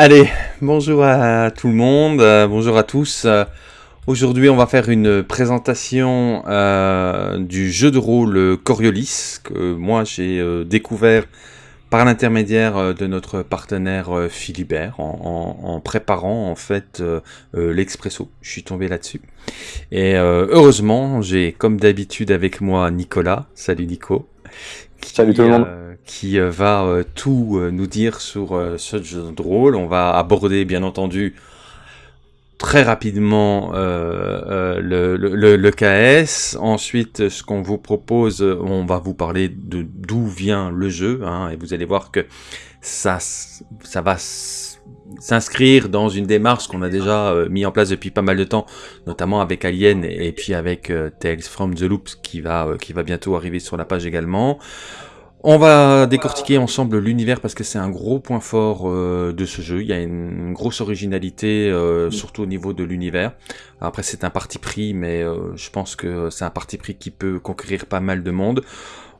Allez, bonjour à tout le monde, euh, bonjour à tous. Euh, Aujourd'hui, on va faire une présentation euh, du jeu de rôle Coriolis, que moi j'ai découvert par l'intermédiaire de notre partenaire Philibert, en, en- en préparant en fait l'expresso. Je suis tombé là-dessus. Et heureusement, j'ai comme d'habitude avec moi Nicolas. Salut Nico. Salut tout le monde. Qui euh, va euh, tout euh, nous dire sur ce jeu de rôle. On va aborder bien entendu très rapidement le, KS. Ensuite, ce qu'on vous propose, on va vous parler de d'où vient le jeu, hein, et vous allez voir que ça, ça va s'inscrire dans une démarche qu'on a déjà euh, mis en place depuis pas mal de temps, notamment avec Alien et puis avec Tales from the Loops qui va, qui va bientôt arriver sur la page également. On va décortiquer ensemble l'univers parce que c'est un gros point fort euh, de ce jeu. Il y a une, grosse originalité, euh, surtout au niveau de l'univers. Après, c'est un parti pris, mais euh, je pense que c'est un parti pris qui peut conquérir pas mal de monde.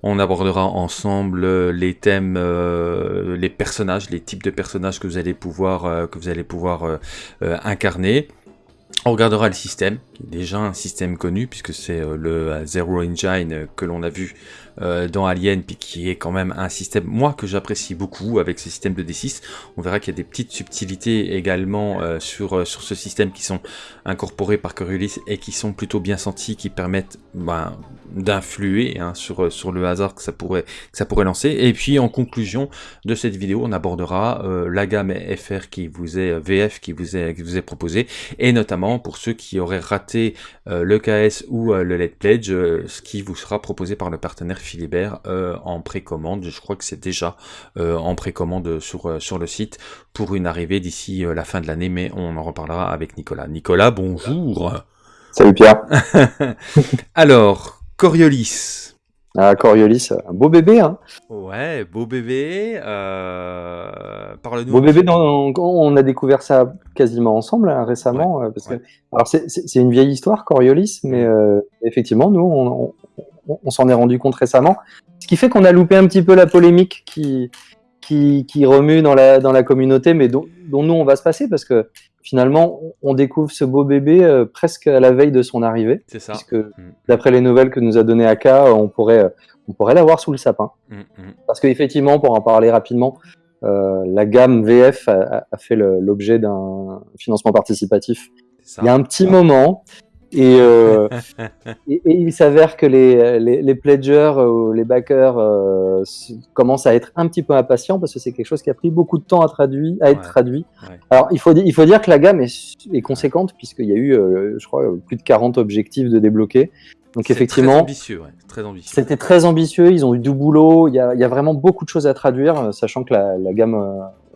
On abordera ensemble les thèmes, les personnages, les types de personnages que vous allez pouvoir, que vous allez pouvoir incarner. On regardera le système, déjà un système connu, puisque c'est euh, le euh, Zero Engine euh, que l'on a vu dans Alien, puis qui est quand même un système, moi, que j'apprécie beaucoup avec ce système de D6. On verra qu'il y a des petites subtilités également euh, sur, sur ce système qui sont incorporées par Coriolis et qui sont plutôt bien senties, qui permettent ben, d'influer hein, sur, sur le hasard que ça, pourrait, que ça pourrait lancer. Et puis, en conclusion de cette vidéo, on abordera euh, la gamme FR qui vous est, VF qui vous est, qui vous est proposée, et notamment pour ceux qui auraient raté euh, le KS ou euh, le Let Pledge, euh, ce qui vous sera proposé par le partenaire Philibert en précommande. Je crois que c'est déjà en précommande sur, sur le site pour une arrivée d'ici la fin de l'année, mais on en reparlera avec Nicolas. Nicolas, bonjour Salut Pierre. Alors, Coriolis. Ah, Coriolis, un beau bébé, hein. Ouais, beau bébé. Euh... Parle-nous. Beau bébé, dans, on a découvert ça quasiment ensemble hein, récemment. euh, parce ouais. que, alors c'est- une vieille histoire, Coriolis, mais euh, effectivement, nous, on, on- on s'en est rendu compte récemment. Ce qui fait qu'on a loupé un petit peu la polémique qui, qui, qui remue dans la, dans la communauté, mais dont, dont nous, on va se passer, parce que finalement, on découvre ce beau bébé euh, presque à la veille de son arrivée. C'est ça. puisque d'après les nouvelles que nous a donné Aka, on pourrait, on pourrait l'avoir sous le sapin. Mm, mm. Parce qu'effectivement, pour en parler rapidement, euh, la gamme VF a, a- fait l'objet d'un financement participatif il y a un petit moment. Et, euh, et, et il s'avère que les, les, les pledgers euh, ou les backers euh, commencent à être un petit peu impatients parce que c'est quelque chose qui a pris beaucoup de temps à, traduire, à être Ouais. traduit. Ouais. Alors, il faut, il faut dire que la gamme est, est conséquente puisqu'il y a eu, euh, je crois, plus de 40 objectifs de débloquer. Donc, effectivement, Très ambitieux, ouais. Très ambitieux. c'était très ambitieux, ils ont eu du boulot, il y a, il y a vraiment beaucoup de choses à traduire, sachant que la, la gamme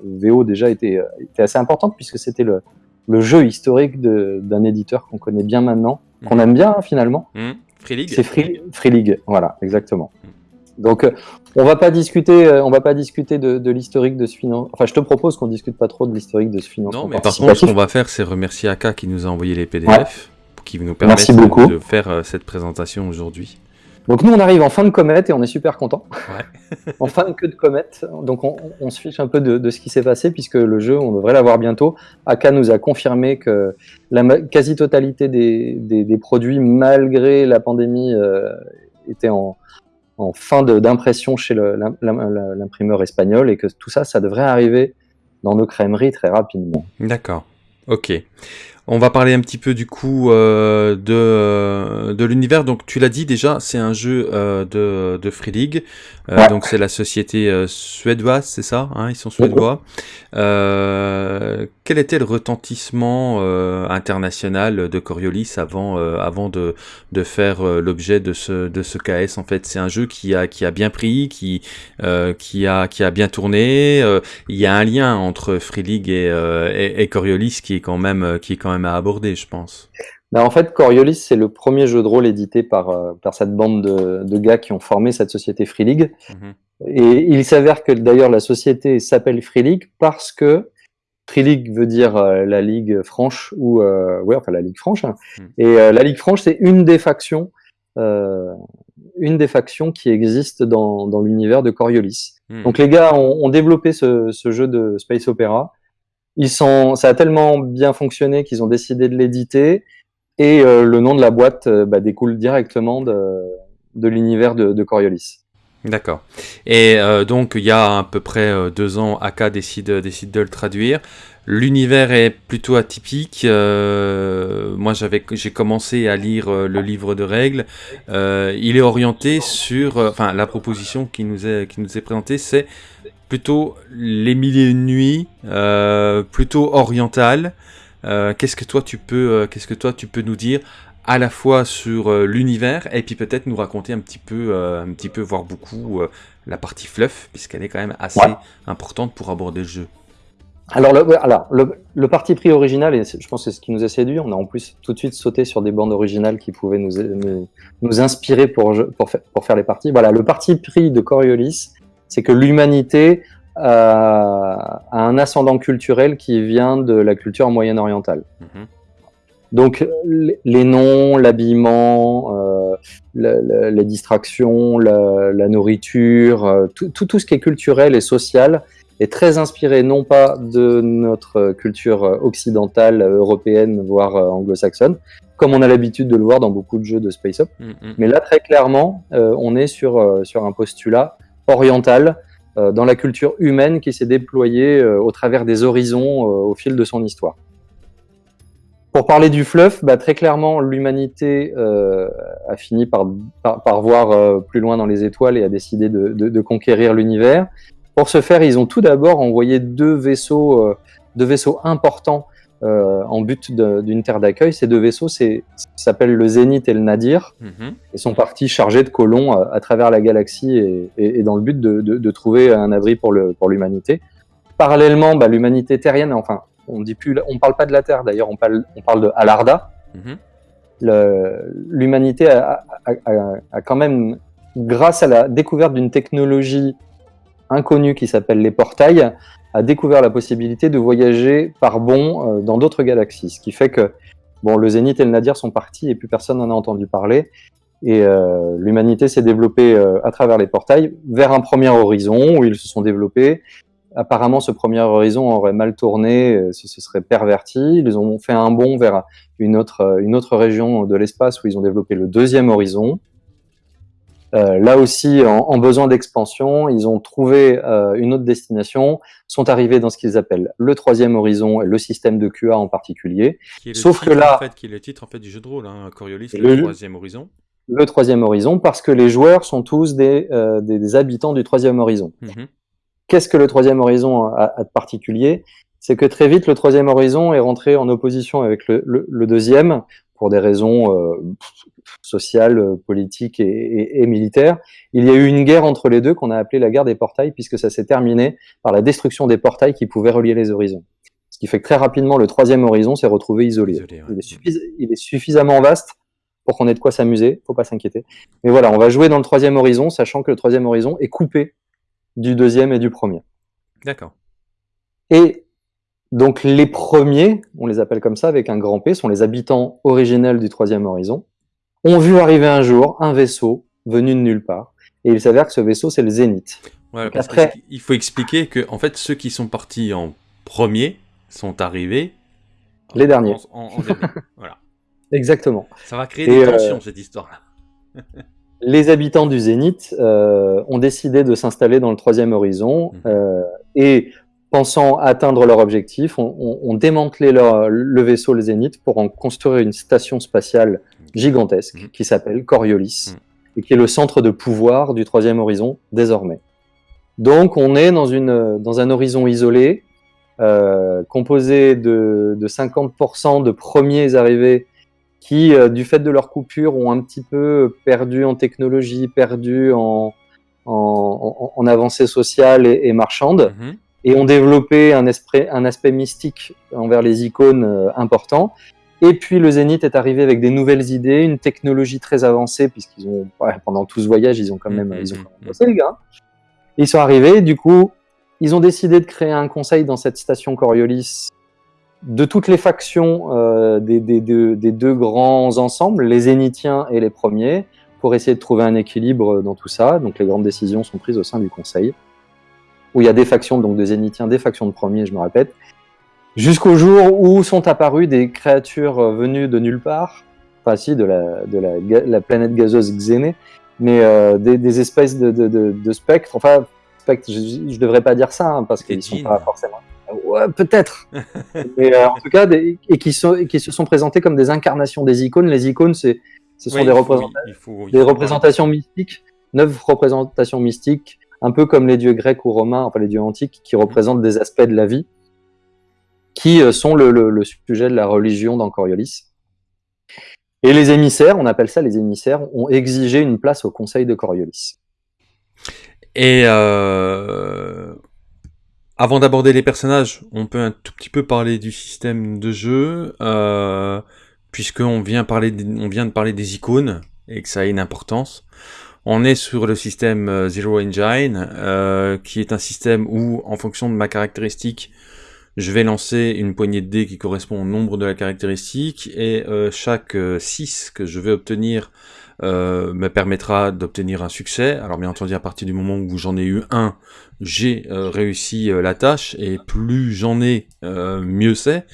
VO déjà était, était assez importante puisque c'était le, le jeu historique d'un éditeur qu'on connaît bien maintenant, qu'on Mhm. aime bien hein, finalement. Hmm, Free League C'est Free, Free League, voilà, exactement. Mhm. Donc, euh, on va pas discuter, euh, on va pas discuter de, de l'historique de ce financement. Enfin, je te propose qu'on discute pas trop de l'historique de ce financement. Non, mais par contre, ce qu'on va faire, c'est remercier Aka qui nous a envoyé les PDF, qui nous permettent de faire euh, cette présentation aujourd'hui. Donc nous, on arrive en fin de comète et on est super content. Ouais. en fin de queue de comète, donc on, on se fiche un peu de, de ce qui s'est passé puisque le jeu, on devrait l'avoir bientôt. Aka nous a confirmé que la quasi-totalité des, des- des produits, malgré la pandémie, euh, étaient en, en fin d'impression chez l'imprimeur espagnol et que tout ça, ça devrait arriver dans nos crèmeries très rapidement. D'accord. Ok. On va parler un petit peu du coup euh, de, euh, de l'univers. Donc tu l'as dit déjà, c'est un jeu euh, de, de Free League. Euh, Ouais. Donc c'est la société euh, suédoise, c'est ça hein Ils sont suédois. Euh, quel était le retentissement euh, international de Coriolis avant, euh, avant de, de faire l'objet de ce, de ce KS En fait, c'est un jeu qui a, qui a bien pris, qui, euh, qui, a, qui a bien tourné. Euh, il y a un lien entre Free League et, euh, et, et Coriolis qui est quand même, qui est quand même à aborder, je pense. Ben, en fait, Coriolis, c'est le premier jeu de rôle édité par, euh, par cette bande de, de gars qui ont formé cette société Free League. Mhm. Et il s'avère que d'ailleurs la société s'appelle Free League parce que Free League veut dire euh, la Ligue franche ou euh, ouais enfin la Ligue franche. hein. Mm. Et euh, la Ligue franche c'est une des factions, une des factions qui existent dans, dans l'univers de Coriolis. Mhm. Donc les gars ont, ont développé ce, ce jeu de space opéra ils sont, ça a tellement bien fonctionné qu'ils ont décidé de l'éditer et euh, le nom de la boîte euh, bah, découle directement de, l'univers de, Coriolis. D'accord. Et euh, donc, il y a à peu près deux ans, AK décide, décide de le traduire. L'univers est plutôt atypique. moi, j'ai commencé à lire le livre de règles. il est orienté sur, enfin, la proposition qui nous est, qui nous est présentée, c'est plutôt les milliers de nuits, plutôt orientale. Euh, qu'est-ce que toi tu peux, euh, qu'est-ce que toi tu peux nous dire à la fois sur euh, l'univers et puis peut-être nous raconter un petit peu, un petit peu, voire beaucoup, la partie fluff, puisqu'elle est quand même assez importante pour aborder le jeu. Alors, le, alors le, parti pris original, et je pense que c'est ce qui nous a séduit, on a en plus tout de suite sauté sur des bandes originales qui pouvaient nous, nous, inspirer pour, pour, pour, faire les parties. Voilà, le parti pris de Coriolis, c'est que l'humanité à, un ascendant culturel qui vient de la culture moyenne-orientale. Mhm. Donc les noms, l'habillement, euh, les distractions, la, nourriture, euh, tout, tout, ce qui est culturel et social est très inspiré non pas de notre culture occidentale, européenne, voire anglo-saxonne, comme on a l'habitude de le voir dans beaucoup de jeux de Space Up, mhm. mais là très clairement, euh, on est sur, sur un postulat oriental euh, dans la culture humaine qui s'est déployée euh, au travers des horizons euh, au fil de son histoire. Pour parler du fluff, bah, très clairement, l'humanité a fini par, par, voir plus loin dans les étoiles et a décidé de, conquérir l'univers. Pour ce faire, ils ont tout d'abord envoyé deux vaisseaux, deux vaisseaux importants euh, en but d'une terre d'accueil. Ces deux vaisseaux s'appellent le Zénith et le Nadir mhm. et sont partis chargés de colons à, travers la galaxie et, et, dans le but de, de, de, trouver un abri pour l'humanité. Pour Parallèlement, bah, l'humanité terrienne, enfin, on dit plus, on parle pas de la Terre d'ailleurs, on parle, on parle de Alarda. Mhm. L'humanité a, a, a, quand même, grâce à la découverte d'une technologie inconnue qui s'appelle les portails, a découvert la possibilité de voyager par bond euh, dans d'autres galaxies. Ce qui fait que bon, le Zénith et le Nadir sont partis et plus personne n'en a entendu parler. Et euh, l'humanité s'est développée euh, à travers les portails vers un premier horizon où ils se sont développés. Apparemment, ce premier horizon aurait mal tourné, ce, serait perverti. Ils ont fait un bond vers une autre, une autre région de l'espace où ils ont développé le deuxième horizon. Euh, là aussi, en, besoin d'expansion, ils ont trouvé euh, une autre destination, sont arrivés dans ce qu'ils appellent le troisième horizon et le système de QA en particulier. Sauf que là, en fait, qui est le titre en fait du jeu de rôle, hein, Coriolis, le, troisième horizon. Le troisième horizon, parce que les joueurs sont tous des, euh, des, habitants du troisième horizon. Mhm. Qu'est-ce que le troisième horizon a, de particulier? C'est que très vite, le troisième horizon est rentré en opposition avec le, le deuxième, pour des raisons euh, sociales, politiques et, militaires. Il y a eu une guerre entre les deux qu'on a appelée la guerre des portails, puisque ça s'est terminé par la destruction des portails qui pouvaient relier les horizons. Ce qui fait que très rapidement, le troisième horizon s'est retrouvé isolé. il, est suffisamment vaste pour qu'on ait de quoi s'amuser, faut pas s'inquiéter. Mais voilà, on va jouer dans le troisième horizon, sachant que le troisième horizon est coupé du deuxième et du premier. D'accord. Et donc les premiers, on les appelle comme ça avec un grand P, sont les habitants originels du troisième horizon, ont vu arriver un jour un vaisseau venu de nulle part. Et il s'avère que ce vaisseau, c'est le Zénith. après... Il faut expliquer que en fait, ceux qui sont partis en premier sont arrivés... Les derniers. voilà. Exactement. Ça va créer des tensions, euh, cette histoire-là. les habitants du Zénith euh, ont décidé de s'installer dans le troisième horizon. Mhm. Euh, et pensant atteindre leur objectif, ont démantelé le vaisseau, le Zénith, pour en construire une station spatiale gigantesque mhm. qui s'appelle Coriolis mhm. et qui est le centre de pouvoir du troisième horizon désormais. Donc on est dans, une, dans un horizon isolé, euh, composé de, de 50% de premiers arrivés qui, euh, du fait de leur coupure, ont un petit peu perdu en technologie, perdu en, en, en, avancée sociale et, et marchande. Mhm et ont développé un, esprit, un aspect mystique envers les icônes euh, important. Et puis le Zénith est arrivé avec des nouvelles idées, une technologie très avancée, puisqu'ils ont, pendant tout ce voyage, ils ont quand même, ils ont quand même bossé, les gars. Ils sont arrivés, du coup, ils ont décidé de créer un conseil dans cette station Coriolis de toutes les factions euh, des, des, des, deux grands ensembles, les Zénithiens et les premiers, pour essayer de trouver un équilibre dans tout ça. Donc les grandes décisions sont prises au sein du conseil où il y a des factions, donc de zénithiens, des factions de premiers, je me répète. Jusqu'au jour où sont apparues des créatures euh, venues de nulle part, enfin si, de la, de la, la planète gazeuse Xéné, mais euh, des, des, espèces de, de, de, de, spectres, enfin, spectres, je ne devrais pas dire ça, hein, parce qu'ils sont pas forcément... Ouais, peut-être. mais euh, en tout cas, des, et, qui sont, et qui se sont présentés comme des incarnations des icônes. Les icônes, c'est, ce sont Oui, des, il faut- il représentations mystiques, neuf représentations mystiques, un peu comme les dieux grecs ou romains, enfin les dieux antiques, qui représentent des aspects de la vie, qui euh, sont le, sujet de la religion dans Coriolis. Et les émissaires, on appelle ça les émissaires, ont exigé une place au conseil de Coriolis. Et euh, avant d'aborder les personnages, on peut un tout petit peu parler du système de jeu, euh, puisqu'on vient de parler des icônes et que ça a une importance. On est sur le système euh, Zero Engine, euh, qui est un système où, en fonction de ma caractéristique, je vais lancer une poignée de dés qui correspond au nombre de la caractéristique, et euh, chaque 6 que je vais obtenir euh, me permettra d'obtenir un succès. Alors bien entendu, à partir du moment où j'en ai eu un, j'ai euh, réussi euh, la tâche, et plus j'en ai, mieux c'est.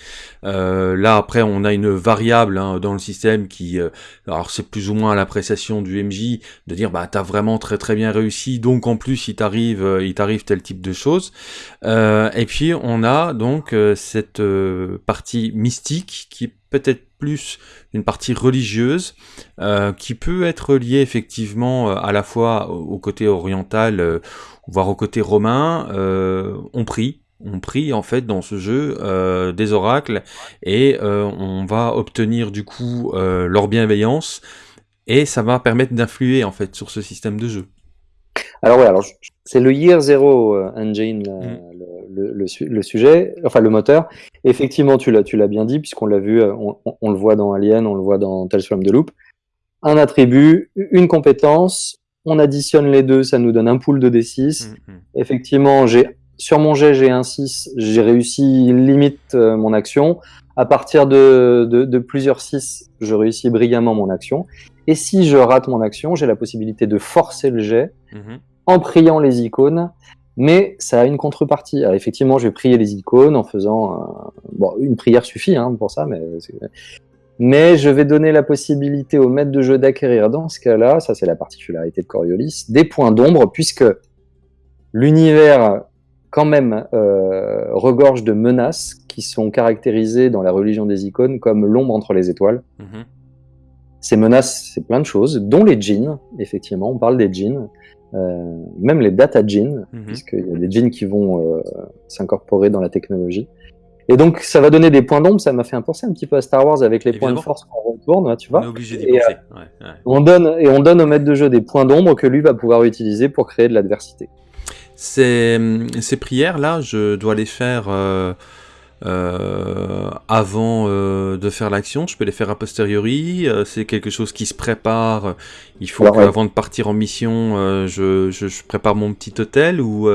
Là, après, on a une variable hein, dans le système qui... alors c'est plus ou moins l'appréciation du MJ de dire bah t'as vraiment très très bien réussi, donc en plus il t'arrive il t'arrive tel type de choses. Et puis on a donc cette partie mystique qui peut-être plus une partie religieuse euh, qui peut être liée effectivement euh, à la fois au, côté oriental euh, voire au côté romain. On prie, on prie en fait dans ce jeu des oracles et on va obtenir du coup leur bienveillance et ça va permettre d'influer en fait sur ce système de jeu. Alors ouais, alors je- c'est le Year Zero euh, Engine, Mm. le, le- le su- le sujet, enfin le moteur. Effectivement, tu l'as, bien dit, puisqu'on l'a vu, euh, on, on- on le voit dans Alien, on le voit dans Tales from the Loop. Un attribut, une compétence, on additionne les deux, ça nous donne un pool de D6. Effectivement, j'ai sur mon jet, j'ai un 6, j'ai réussi limite euh, mon action. À partir de, de, de plusieurs 6, je réussis brillamment mon action. Et si je rate mon action, j'ai la possibilité de forcer le jet. En priant les icônes, mais ça a une contrepartie. Alors, effectivement, je vais prier les icônes en faisant un- bon, une prière suffit hein, pour ça, mais mais je vais donner la possibilité au maître de jeu d'acquérir dans ce cas-là, ça c'est la particularité de Coriolis, des points d'ombre puisque l'univers quand même euh, regorge de menaces qui sont caractérisées dans la religion des icônes comme l'ombre entre les étoiles. Mhm. Ces menaces, c'est plein de choses, dont les djinns, effectivement, on parle des djinns, euh, même les data djinns, Mhm. puisqu'il y a des djinns qui vont euh, s'incorporer dans la technologie. Et donc, ça va donner des points d'ombre, ça m'a fait penser un petit peu à Star Wars avec les points de force qu'on retourne, tu On vois. est obligé d'y penser. Ouais, ouais. On donne, et on donne au maître de jeu des points d'ombre que lui va pouvoir utiliser pour créer de l'adversité. Ces, ces prières-là, je dois les faire euh, avant euh, de faire l'action. Je peux les faire a posteriori. euh, c'est quelque chose qui se prépare. Il faut Alors, ouais. qu'avant de partir en mission, je, je, je prépare mon petit hôtel ou,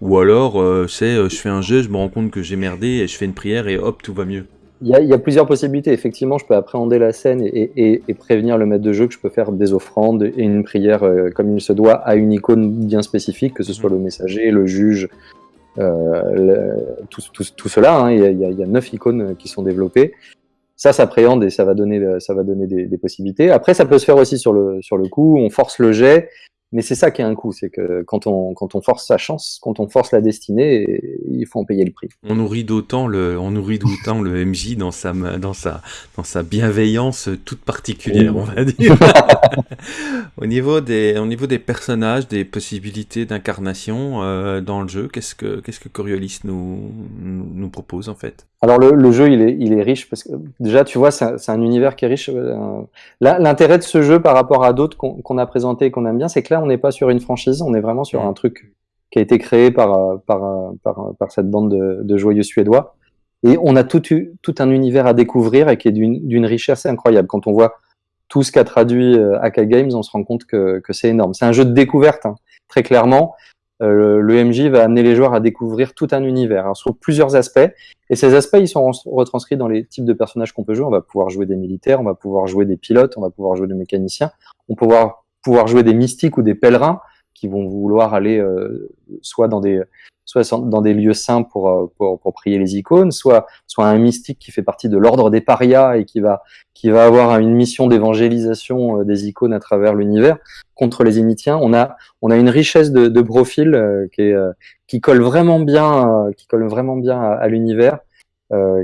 ou alors c'est je fais un jeu, je me rends compte que j'ai merdé et je fais une prière et hop, tout va mieux. Il y, a, il y a plusieurs possibilités. Effectivement, je peux appréhender la scène et, et- et prévenir le maître de jeu que je peux faire des offrandes et une prière euh, comme il se doit à une icône bien spécifique, que ce soit le messager, le juge, le- tout, tout- tout cela. hein. Il, y y y a neuf icônes qui sont développées. Ça s'appréhende et ça va donner, ça va donner des, des possibilités. Après, ça peut se faire aussi sur le, sur le coup. On force le jet. Mais c'est ça qui est un coup, c'est que quand on, quand on force sa chance, quand on force la destinée, il faut en payer le prix. On nourrit d'autant le, on nourrit d'autant le MJ dans sa, ma- dans sa, dans sa bienveillance toute particulière, on va dire. au niveau des, au niveau des personnages, des possibilités d'incarnation euh, dans le jeu, qu'est-ce que, qu'est-ce que Coriolis nous, propose en fait? Alors le, le jeu, il est, il est riche parce que déjà, tu vois, c'est un, c'est un univers qui est riche. euh, Là, l'intérêt de ce jeu par rapport à d'autres qu'on a présentés et qu'on aime bien, c'est que là, on n'est pas sur une franchise, on est vraiment sur Mhm. un truc qui a été créé par, euh, par, euh, euh, par cette bande de, joyeux suédois. Et on a tout, tout un univers à découvrir et qui est d'une richesse incroyable. Quand on voit tout ce qu'a traduit Aka Games, on se rend compte que, que c'est énorme. C'est un jeu de découverte, hein, très clairement. Le MJ va amener les joueurs à découvrir tout un univers hein, sur plusieurs aspects. Et ces aspects, ils sont retranscrits dans les types de personnages qu'on peut jouer. On va pouvoir jouer des militaires, on va pouvoir jouer des pilotes, on va pouvoir jouer des mécaniciens, on va pouvoir, pouvoir jouer des mystiques ou des pèlerins qui vont vouloir aller euh, soit dans des, soit dans des lieux saints pour, pour, pour, prier les icônes, soit, soit un mystique qui fait partie de l'ordre des parias et qui va, qui va avoir une mission d'évangélisation des icônes à travers l'univers contre les Initiens. On a, on a une richesse de, de profils qui, est, qui colle vraiment bien, qui colle vraiment bien à, l'univers,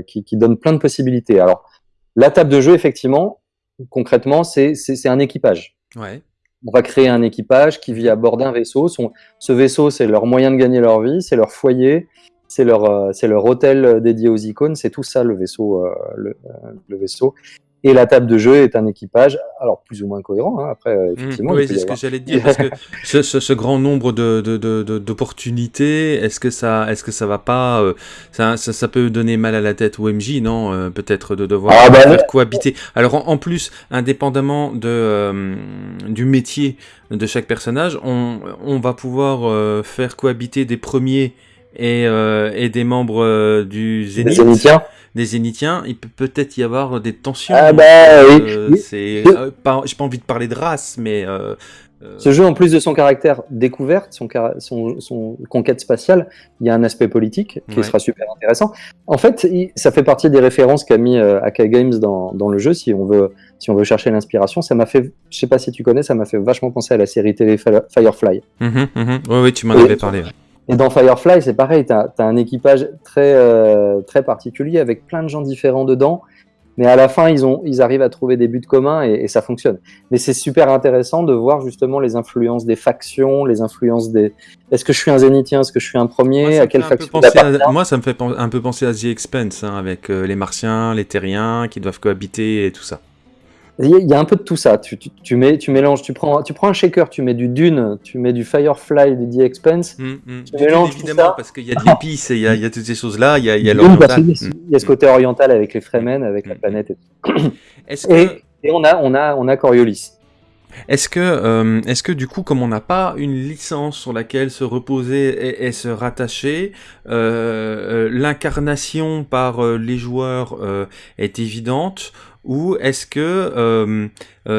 qui, qui donne plein de possibilités. Alors, la table de jeu, effectivement, concrètement, c'est un équipage. Ouais. On va créer un équipage qui vit à bord d'un vaisseau. Ce vaisseau, c'est leur moyen de gagner leur vie, c'est leur foyer, c'est leur, euh, hôtel dédié aux icônes, c'est tout ça. Euh, le, euh, le, vaisseau. Et la table de jeu est un équipage, alors plus ou moins cohérent, hein, après, euh, mmh. effectivement. oui, c'est ce que j'allais dire, parce que ce, ce, ce, grand nombre d'opportunités, de, de, est-ce que ça est-ce que ça va pas, euh, ça, ça, ça, peut donner mal à la tête au MJ, non euh, Peut-être de devoir ah, bah, faire cohabiter. Alors en, en, plus, indépendamment de, euh, du métier de chaque personnage, on, on va pouvoir faire cohabiter des premiers et, et des membres du Zénith des Zénithiens, il peut peut-être y avoir des tensions. Ah bah euh, oui. C'est euh, pas, j'ai pas envie de parler de race, mais euh, ce jeu, en plus de son caractère découverte, son, son, son, conquête spatiale, il y a un aspect politique qui sera super intéressant. En fait, ça fait partie des références qu'a mis AK Games dans, dans, le jeu, si on veut, si on veut chercher l'inspiration. Ça m'a fait, je sais pas si tu connais, ça m'a fait vachement penser à la série télé Firefly. Mm oui, oui, tu m'en avais parlé. Et dans Firefly, c'est pareil, tu as, un équipage très, euh, très particulier avec plein de gens différents dedans, mais à la fin, ils, ont, ils arrivent à trouver des buts communs et, ça fonctionne. Mais c'est super intéressant de voir justement les influences des factions, les influences des... Est-ce que je suis un zénithien Est-ce que je suis un premier moi, À quelle faction Moi, ça me fait un peu penser à The Expense, hein, avec euh, les Martiens, les Terriens qui doivent cohabiter et tout ça. Il y a un peu de tout ça. Tu, tu, tu, mets, tu mélanges, tu prends, tu prends un shaker, tu mets du Dune, tu mets du Firefly, du The Expense. Mmh, mmh. Tu mélanges évidemment, ça. parce qu'il y a de l'épice et il y a, il y a toutes ces choses-là. Il y a, il y a l'oriental. Il y a ce côté oriental avec les Fremen, avec la planète. Et, que... et, et, on a, on a, on a Coriolis. Est-ce que, euh, est-ce que du coup, comme on n'a pas une licence sur laquelle se reposer et, se rattacher, euh, euh, l'incarnation par les joueurs est évidente ou est-ce que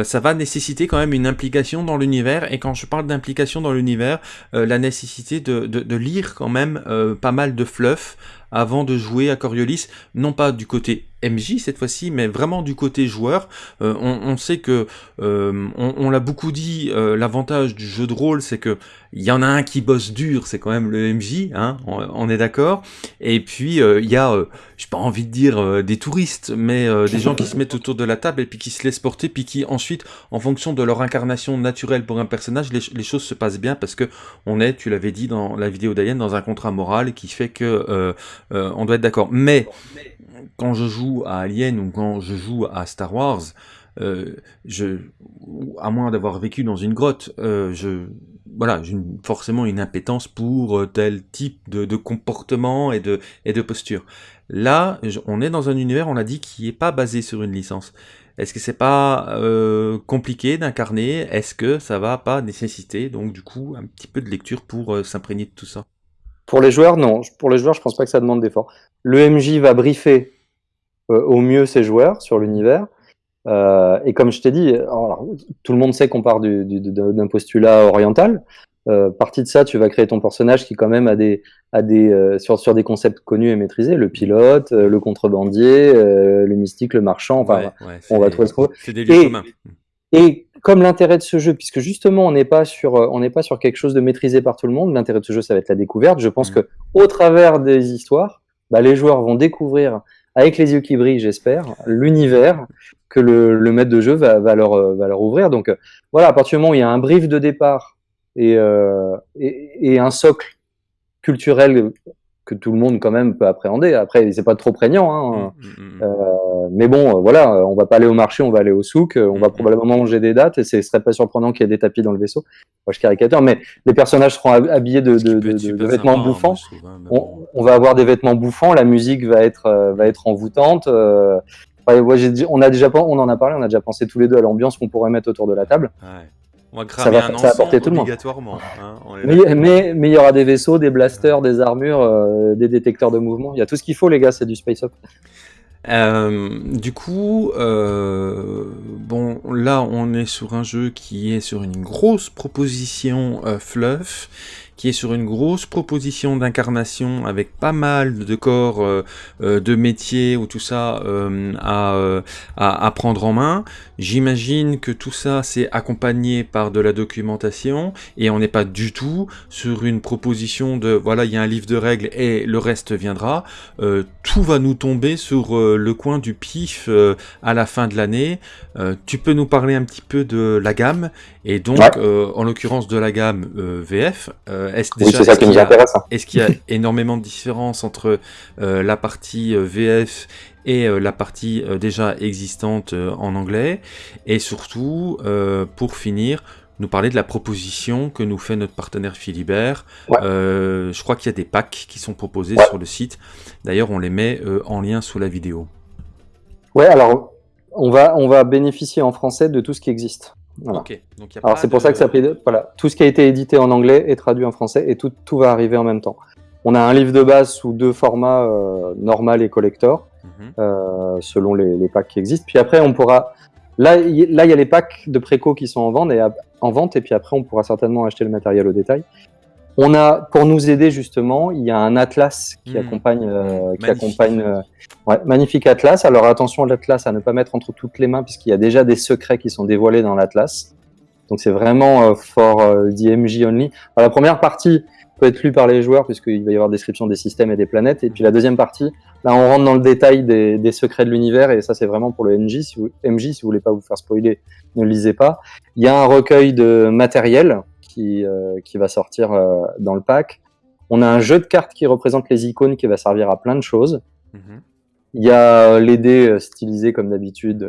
ça va nécessiter quand même une implication dans l'univers? Et quand je parle d'implication dans l'univers, la nécessité de, de, lire quand même pas mal de fluff avant de jouer à Coriolis, non pas du côté MJ cette fois-ci, mais vraiment du côté joueur. Euh, on, on, sait que, euh, on, on l'a beaucoup dit, euh, l'avantage du jeu de rôle, c'est que il y en a un qui bosse dur, c'est quand même le MJ, hein, on, on est d'accord. Et puis il y a, j'ai pas envie de dire des touristes, mais des gens qui se mettent autour de la table et puis qui se laissent porter, puis qui ensuite, en fonction de leur incarnation naturelle pour un personnage, les, les choses se passent bien parce que on est, tu l'avais dit dans la vidéo d'Alien, dans un contrat moral qui fait que on doit être d'accord. Mais quand je joue à Alien ou quand je joue à Star Wars, euh, je, à moins d'avoir vécu dans une grotte, euh, je, voilà, j'ai forcément une impétence pour euh, tel type de, de, comportement et de, et de posture. Là, on est dans un univers, on l'a dit, qui est pas basé sur une licence. Est-ce que c'est pas euh, compliqué d'incarner? Est-ce que ça va pas nécessiter donc du coup un petit peu de lecture pour euh, s'imprégner de tout ça? Pour les joueurs, non. Pour les joueurs, je pense pas que ça demande d'effort. Le MJ va briefer euh, au mieux ses joueurs sur l'univers. Euh, et comme je t'ai dit, alors, tout le monde sait qu'on part d'un postulat oriental. Euh, partie de ça, tu vas créer ton personnage qui quand même a des, a des euh, sur, sur des concepts connus et maîtrisés, le pilote, euh, le contrebandier, le mystique, le marchand. Enfin, ouais, ouais, on va trouver ce qu'on C'est des lieux et, communs. Et comme l'intérêt de ce jeu, puisque justement on n'est pas sur, on n'est pas sur quelque chose de maîtrisé par tout le monde, l'intérêt de ce jeu, ça va être la découverte. Je pense mmh. que au travers des histoires, bah, les joueurs vont découvrir avec les yeux qui brillent, j'espère, l'univers que le, le, maître de jeu va, va, leur, va leur ouvrir. Donc voilà, à partir du moment où il y a un brief de départ et, euh, et, et, un socle culturel que tout le monde quand même peut appréhender. Après, c'est pas trop prégnant, hein. Mmh, mmh, mmh. Euh, mais bon, voilà, on va pas aller au marché, on va aller au souk, on va probablement manger des dates, et ce serait pas surprenant qu'il y ait des tapis dans le vaisseau. Moi, je caricature, mais les personnages seront habillés de, de, de, de vêtements bouffants. Hein, on, on, va avoir des vêtements bouffants, la musique va être euh, va être envoûtante. Euh, on a déjà on en a parlé, on a déjà pensé tous les deux à l'ambiance qu'on pourrait mettre autour de la table. Ouais. On va cramer ça va, un ça va tout le monde. Hein, mais, mais, mais, il y aura des vaisseaux, des blasters, des armures, euh, des détecteurs de mouvement. Il y a tout ce qu'il faut, les gars, c'est du space up. Euh, du coup, euh, bon, là, on est sur un jeu qui est sur une grosse proposition fluff, qui est sur une grosse proposition d'incarnation avec pas mal de corps euh, euh, de métiers ou tout ça à, à, prendre en main. J'imagine que tout ça c'est accompagné par de la documentation et on n'est pas du tout sur une proposition de voilà il y a un livre de règles et le reste viendra. tout va nous tomber sur le coin du pif à la fin de l'année. tu peux nous parler un petit peu de la gamme et donc en l'occurrence de la gamme VF. Est-ce ça qui nous intéresse. Hein. Est-ce qu'il y a énormément de différences entre la partie VF et euh, la partie euh, déjà existante euh, en anglais? Et surtout, pour finir, nous parler de la proposition que nous fait notre partenaire Philibert. je crois qu'il y a des packs qui sont proposés sur le site. D'ailleurs, on les met en lien sous la vidéo. Ouais, alors on va, on va bénéficier en français de tout ce qui existe. Alors c'est pour ça que ça s'appelle voilà, tout ce qui a été édité en anglais est traduit en français et tout, tout va arriver en même temps. On a un livre de base sous deux formats, normal et collector. Mhm. Euh, selon les, packs qui existent. Puis après, on pourra... Là, là, il y a les packs de préco qui sont en vente, et, en vente, et puis après, on pourra certainement acheter le matériel au détail. On a, pour nous aider justement, il y a un atlas qui mhm. accompagne, euh, qui accompagne, euh, ouais, magnifique atlas. Alors attention à l'atlas à ne pas mettre entre toutes les mains puisqu'il y a déjà des secrets qui sont dévoilés dans l'atlas. Donc c'est vraiment for the MJ only. Alors, la première partie, peut être lu par les joueurs puisqu'il va y avoir description des systèmes et des planètes. Et puis la deuxième partie, là on rentre dans le détail des, secrets de l'univers et ça c'est vraiment pour le MJ. Si vous, MJ, si vous voulez pas vous faire spoiler, ne le lisez pas. Il y a un recueil de matériel qui, euh, qui va sortir euh, dans le pack. On a un jeu de cartes qui représente les icônes qui va servir à plein de choses. Mm-hmm. Il y a les dés euh, stylisés comme d'habitude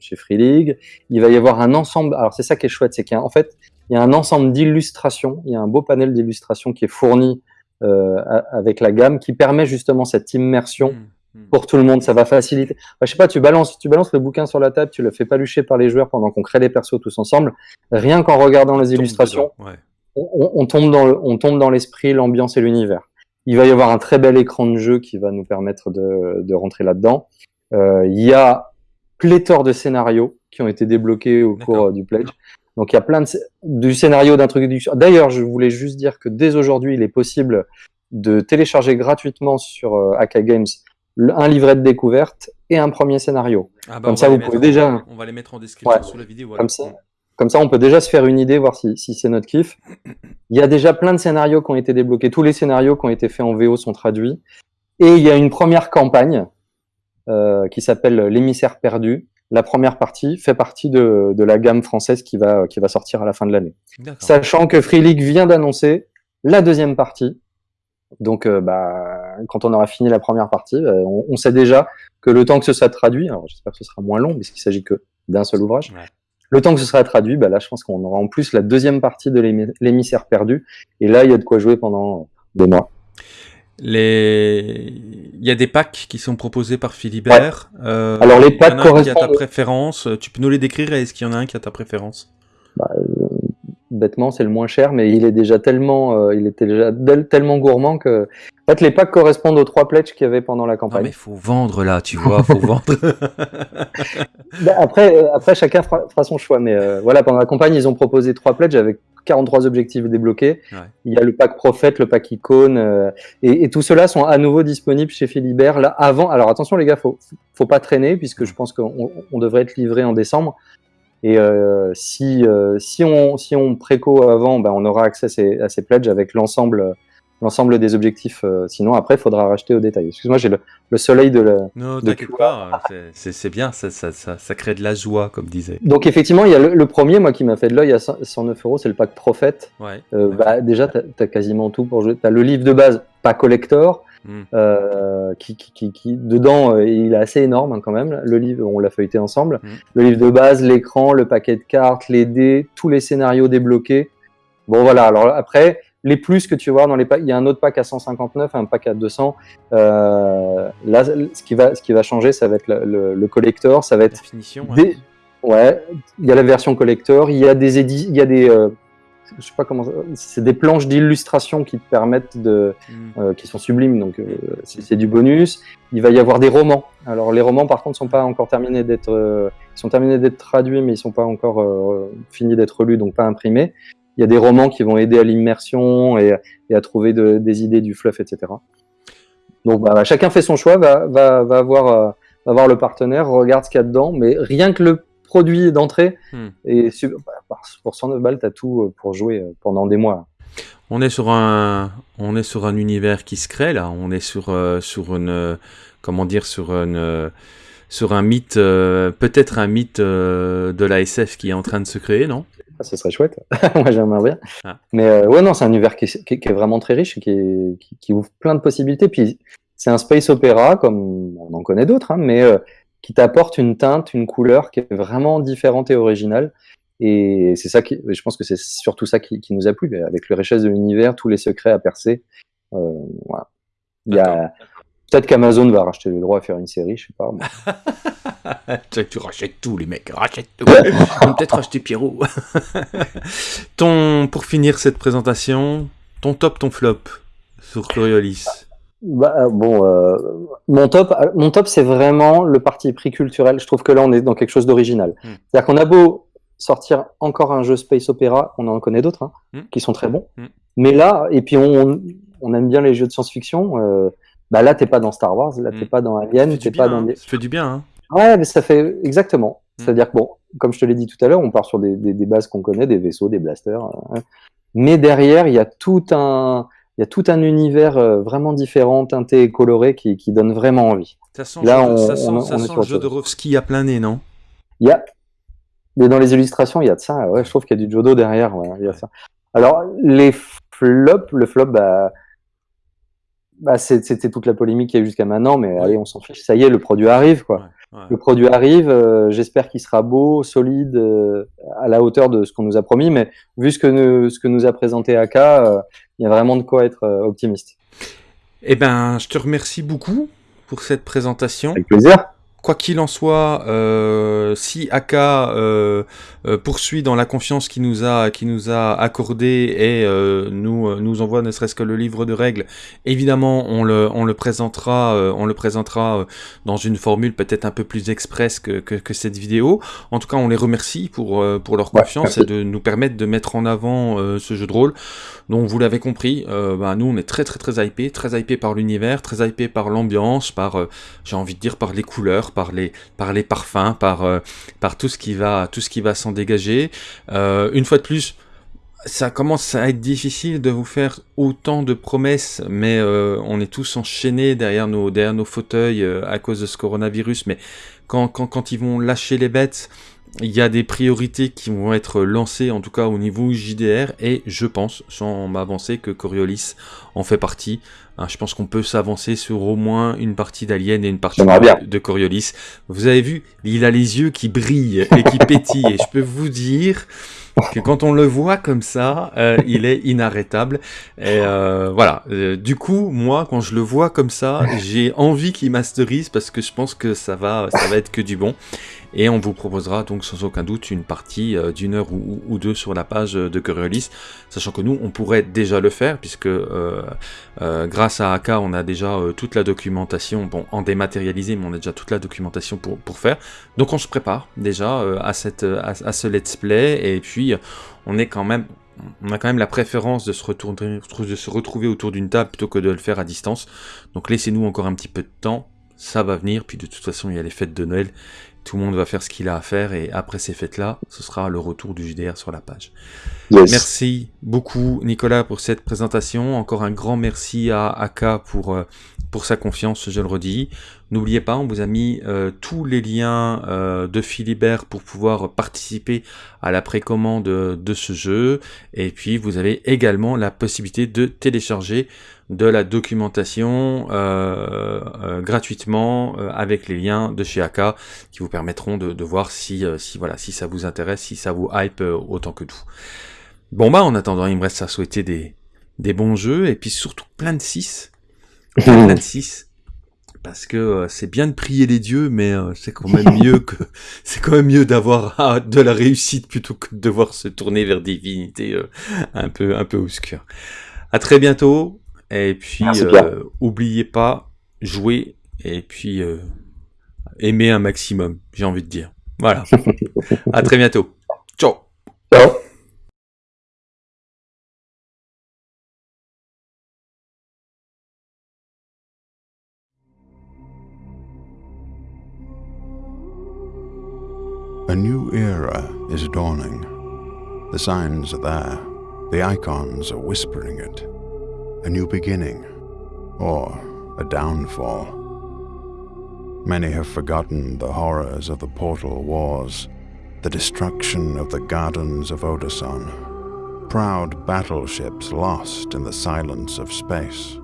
chez Free League. Il va y avoir un ensemble. Alors c'est ça qui est chouette, c'est qu'en fait il y a un ensemble d'illustrations, il y a un beau panel d'illustrations qui est fourni euh, avec la gamme, qui permet justement cette immersion mmh. Pour tout le monde. Ça va faciliter. je sais pas, tu balances, tu balances le bouquin sur la table, tu le fais palucher par les joueurs pendant qu'on crée les persos tous ensemble. Rien qu'en regardant les illustrations, on, tombe dans on tombe dans l'esprit, l'ambiance et l'univers. Il va y avoir un très bel écran de jeu qui va nous permettre de, de rentrer là-dedans. Euh, il y a pléthore de scénarios qui ont été débloqués au cours du pledge. Donc il y a plein de, du scénario d'introduction. D'ailleurs, je voulais juste dire que dès aujourd'hui, il est possible de télécharger gratuitement sur euh, AK Games un livret de découverte et un premier scénario. Ah bah, comme ça, vous pouvez déjà. On va les mettre en description sous la vidéo. Comme ça. Comme ça, on peut déjà se faire une idée, voir si, si c'est notre kiff. Il y a déjà plein de scénarios qui ont été débloqués. Tous les scénarios qui ont été faits en VO sont traduits. Et il y a une première campagne euh, qui s'appelle L'émissaire perdu, la première partie fait partie de, la gamme française qui va, qui va sortir à la fin de l'année. Sachant que Free League vient d'annoncer la deuxième partie. Donc, euh, bah, quand on aura fini la première partie, bah, on, sait déjà que le temps que ce soit traduit, alors j'espère que ce sera moins long, puisqu'il s'agit que d'un seul ouvrage, le temps que ce sera traduit, bah, là, je pense qu'on aura en plus la deuxième partie de l'émissaire perdu. Et là, il y a de quoi jouer pendant des mois. Les... Il y a des packs qui sont proposés par Philibert. Euh, Alors les packs correspondent... qui a ta préférence. Tu peux nous les décrire Est-ce qu'il y en a un qui a ta préférence? Bah, euh, Bêtement, c'est le moins cher, mais il est déjà tellement, euh, il était déjà tellement gourmand que. En fait, les packs correspondent aux trois pledges qu'il y avait pendant la campagne. Non, mais faut vendre là, tu vois, faut vendre. Bah, après, après, chacun fera, son choix, mais voilà, pendant la campagne, ils ont proposé trois pledges avec 43 objectifs débloqués. Il y a le pack prophète, le pack icône, euh, et, tout cela sont à nouveau disponibles chez Philibert. Là, avant, alors attention les gars, faut, faut pas traîner puisque je pense qu'on devrait être livré en décembre. Et euh, si, euh, si, on, si on préco avant, ben, on aura accès à ces, à ces pledges avec l'ensemble l'ensemble des objectifs. Euh, sinon, après, il faudra racheter au détail. Excuse-moi, j'ai le, soleil de la. Non, t'inquiète pas, c'est bien, ça, ça, ça, crée de la joie, comme disait. Donc, effectivement, il y a le, premier, moi, qui m'a fait de l'œil à 109 euros, c'est le pack Prophète. Ouais, euh, bah, déjà, tu as, quasiment tout pour jouer. Tu as le livre de base, pas collector. Hmm. Euh, qui, qui, qui, dedans il est assez énorme hein, quand même le livre on l'a feuilleté ensemble hmm. le livre de base l'écran le paquet de cartes les dés tous les scénarios débloqués bon voilà alors après les plus que tu voir dans les packs, il y a un autre pack à 159, un pack à 200. Euh, là, ce qui va, ce qui va changer, ça va être le, le, collector, ça va être finition, ouais. ouais. il y a la version collector, il y a des édits, il y a des, euh, je sais pas comment, c'est des planches d'illustration qui te permettent de, hmm. euh, qui sont sublimes, donc euh, c'est du bonus. Il va y avoir des romans. Alors les romans, par contre, sont pas encore terminés d'être, ils sont terminés d'être traduits, mais ils sont pas encore finis d'être lus, donc pas imprimés. il y a des romans qui vont aider à l'immersion et, à trouver des idées du fluff, etc. Donc bah, chacun fait son choix, va, va, va, voir, va voir le partenaire, regarde ce qu'il y a dedans, mais rien que le produit d'entrée, hmm. et bah, pour 109 balles, tu as tout pour jouer pendant des mois. On est sur un, on est sur un univers qui se crée là. On est sur, sur une, comment dire, sur une, sur un mythe, euh, peut-être un mythe euh, de la SF qui est en train de se créer, non? Ah, Ce serait chouette. Moi, j'aimerais bien. Ah. Mais euh, ouais, non, c'est un univers qui est, vraiment très riche, qui, qui, ouvre plein de possibilités. Puis c'est un space opéra, comme on en connaît d'autres, hein, mais qui t'apporte une teinte, une couleur qui est vraiment différente et originale. Et c'est ça qui, je pense que c'est surtout ça qui, nous a plu, avec le richesse de l'univers, tous les secrets à percer. voilà. Il y a, Peut-être qu'Amazon va racheter le droit à faire une série, je sais pas. tu rachètes tout, les mecs, rachète tout. peut-être racheter Pierrot. ton, pour finir cette présentation, ton top, ton flop sur Coriolis. Bah, euh, bon, euh, mon top, euh, mon top, c'est vraiment le parti pris culturel. Je trouve que là, on est dans quelque chose d'original. Hmm. C'est-à-dire qu'on a beau sortir encore un jeu space opéra, on en connaît d'autres hein, hmm. qui sont très bons. Hmm. Mais là, et puis on, on, aime bien les jeux de science-fiction. Euh, bah là, t'es pas dans Star Wars, là, t'es pas dans Alien, t'es pas dans. Hein. Ça fait du bien. Hein. Ouais, mais ça fait exactement. C'est-à-dire que bon, comme je te l'ai dit tout à l'heure, on part sur des, des, bases qu'on connaît, des vaisseaux, des blasters. Euh, mais derrière, il y a tout un, il y a tout un univers euh, vraiment différent, teinté et coloré, qui, qui donne vraiment envie. Ça sent, Là, on, ça sent, ça sent le jeu de Rovski à plein nez, non? Il y a, mais dans les illustrations, il y a de ça. Ouais, je trouve qu'il y a du Jodo derrière. Ouais, il y a ça. Alors les flops, le flop, bah bah, c'était toute la polémique qu'il y a eu jusqu'à maintenant, mais allez, on s'en fiche. Ça y est, le produit arrive, quoi. Le produit arrive. Euh, j'espère qu'il sera beau, solide, euh, à la hauteur de ce qu'on nous a promis. Mais vu ce que nous, ce que nous a présenté Aka, euh, il y a vraiment de quoi être optimiste. Eh ben, je te remercie beaucoup pour cette présentation. Avec plaisir. Quoi qu'il en soit, euh, si Aka euh, euh, poursuit dans la confiance qu'il nous a, qui nous a accordé et nous nous envoie ne serait-ce que le livre de règles, évidemment on le on le présentera on le présentera dans une formule peut-être un peu plus express que, que, cette vidéo. En tout cas, on les remercie pour pour leur confiance et de nous permettre de mettre en avant ce jeu de rôle. Donc vous l'avez compris, bah, nous on est très très très hypé, très hypé par l'univers, très hypé par l'ambiance, par j'ai envie de dire par les couleurs par les, par les parfums, par, euh, par tout ce qui va, va s'en dégager. Euh, une fois de plus, ça commence à être difficile de vous faire autant de promesses, mais euh, on est tous enchaînés derrière nos, derrière nos fauteuils à cause de ce coronavirus. Mais quand, quand, quand ils vont lâcher les bêtes, il y a des priorités qui vont être lancées, en tout cas au niveau JDR, et je pense, sans m'avancer, que Coriolis en fait partie. Hein, je pense qu'on peut s'avancer sur au moins une partie d'Alien et une partie de, Coriolis. Vous avez vu, il a les yeux qui brillent et qui pétillent, et je peux vous dire que quand on le voit comme ça, euh, il est inarrêtable. Et euh, voilà. Euh, du coup, moi, quand je le vois comme ça, j'ai envie qu'il masterise parce que je pense que ça va, ça va être que du bon. Et on vous proposera donc sans aucun doute une partie d'une heure ou, deux sur la page de Coriolis, sachant que nous, on pourrait déjà le faire, puisque grâce à AK, on a déjà toute la documentation, bon, en dématérialisé, mais on a déjà toute la documentation pour, pour faire. Donc on se prépare déjà à, cette, à, ce let's play, et puis on. On a quand même la préférence de se, retourner, de se retrouver autour d'une table plutôt que de le faire à distance. Donc laissez-nous encore un petit peu de temps, ça va venir, puis de toute façon il y a les fêtes de Noël tout le monde va faire ce qu'il a à faire et après ces fêtes-là, ce sera le retour du JDR sur la page. Merci beaucoup Nicolas pour cette présentation. Encore un grand merci à Aka pour, euh, pour sa confiance, je le redis. N'oubliez pas, on vous a mis euh, tous les liens euh, de Philibert pour pouvoir participer à la précommande de ce jeu. Et puis vous avez également la possibilité de télécharger de la documentation euh, gratuitement avec les liens de chez AK qui vous permettront de, voir si, si, voilà, si ça vous intéresse, si ça vous hype autant que nous. Bon bah en attendant, il me reste à souhaiter des, des bons jeux et puis surtout plein de 6. plein de 6 parce que c'est bien de prier les dieux, mais c'est quand même mieux que c'est quand même mieux d'avoir ah, de la réussite plutôt que de devoir se tourner vers des divinités un peu un peu obscures. À très bientôt. Et puis, euh, oubliez pas, jouer et puis euh, aimer un maximum, j'ai envie de dire. Voilà. à très bientôt. Ciao. Ciao. The signs are there. The icons are whispering it. A new beginning, or a downfall. Many have forgotten the horrors of the Portal Wars, the destruction of the gardens of Odason, proud battleships lost in the silence of space.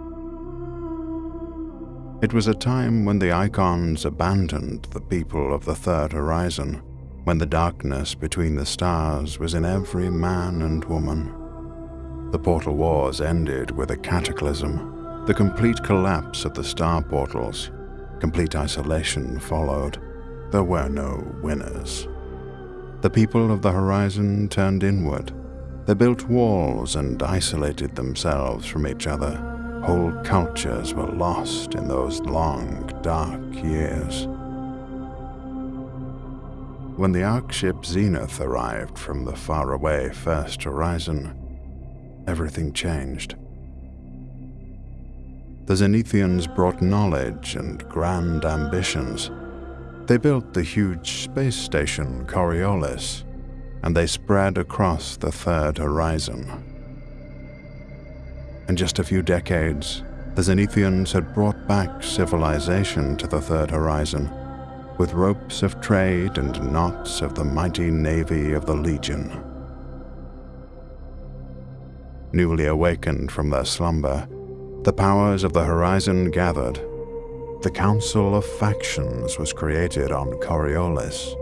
It was a time when the icons abandoned the people of the Third Horizon, when the darkness between the stars was in every man and woman. The Portal Wars ended with a cataclysm, the complete collapse of the star portals. Complete isolation followed. There were no winners. The people of the horizon turned inward. They built walls and isolated themselves from each other Whole cultures were lost in those long, dark years. When the Ark ship Zenith arrived from the faraway First Horizon, everything changed. The Zenithians brought knowledge and grand ambitions. They built the huge space station Coriolis, and they spread across the Third Horizon. In just a few decades, the Zenithians had brought back civilization to the Third Horizon, with ropes of trade and knots of the mighty navy of the Legion. Newly awakened from their slumber, the powers of the Horizon gathered. The Council of Factions was created on Coriolis.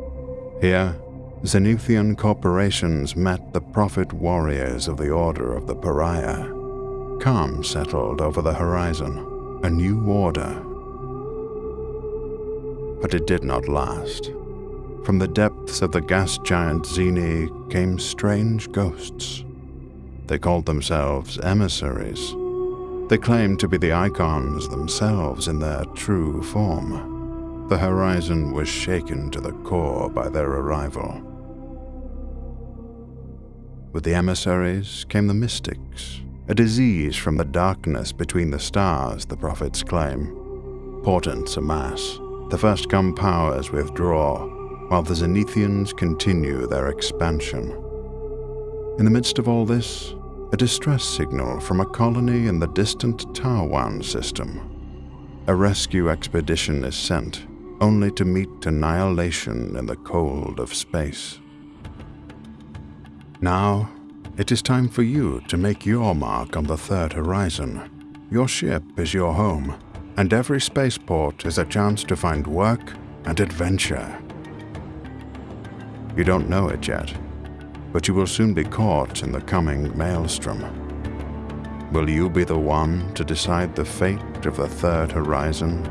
Here, Zenithian corporations met the prophet warriors of the Order of the Pariah. Calm settled over the horizon, a new order. But it did not last. From the depths of the gas giant Zeni came strange ghosts. They called themselves emissaries. They claimed to be the icons themselves in their true form. The horizon was shaken to the core by their arrival. With the emissaries came the mystics, a disease from the darkness between the stars, the prophets claim. Portents amass, the first come powers withdraw, while the Zenithians continue their expansion. In the midst of all this, a distress signal from a colony in the distant Tarwan system. A rescue expedition is sent, only to meet annihilation in the cold of space. Now, it is time for you to make your mark on the third horizon. Your ship is your home, and every spaceport is a chance to find work and adventure. You don't know it yet, but you will soon be caught in the coming maelstrom. Will you be the one to decide the fate of the third horizon